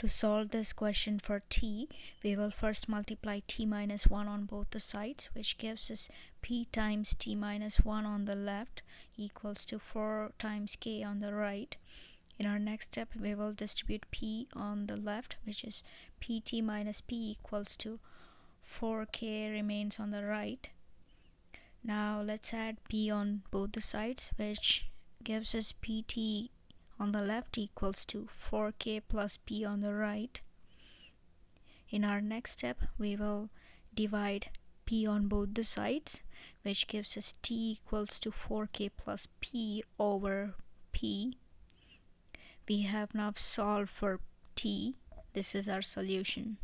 To solve this question for t, we will first multiply t minus 1 on both the sides, which gives us p times t minus 1 on the left equals to 4 times k on the right. In our next step, we will distribute p on the left, which is pt minus p equals to 4k remains on the right. Now let's add p on both the sides, which gives us pt on the left equals to 4k plus p on the right. In our next step, we will divide p on both the sides, which gives us t equals to 4k plus p over p. We have now solved for t. This is our solution.